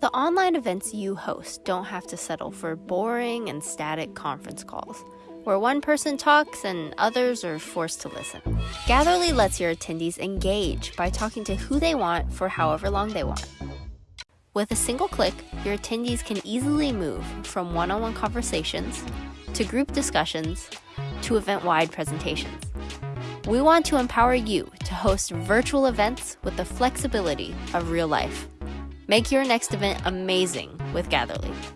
The online events you host don't have to settle for boring and static conference calls, where one person talks and others are forced to listen. Gatherly lets your attendees engage by talking to who they want for however long they want. With a single click, your attendees can easily move from one on one conversations to group discussions to event wide presentations. We want to empower you to host virtual events with the flexibility of real life. Make your next event amazing with Gatherly.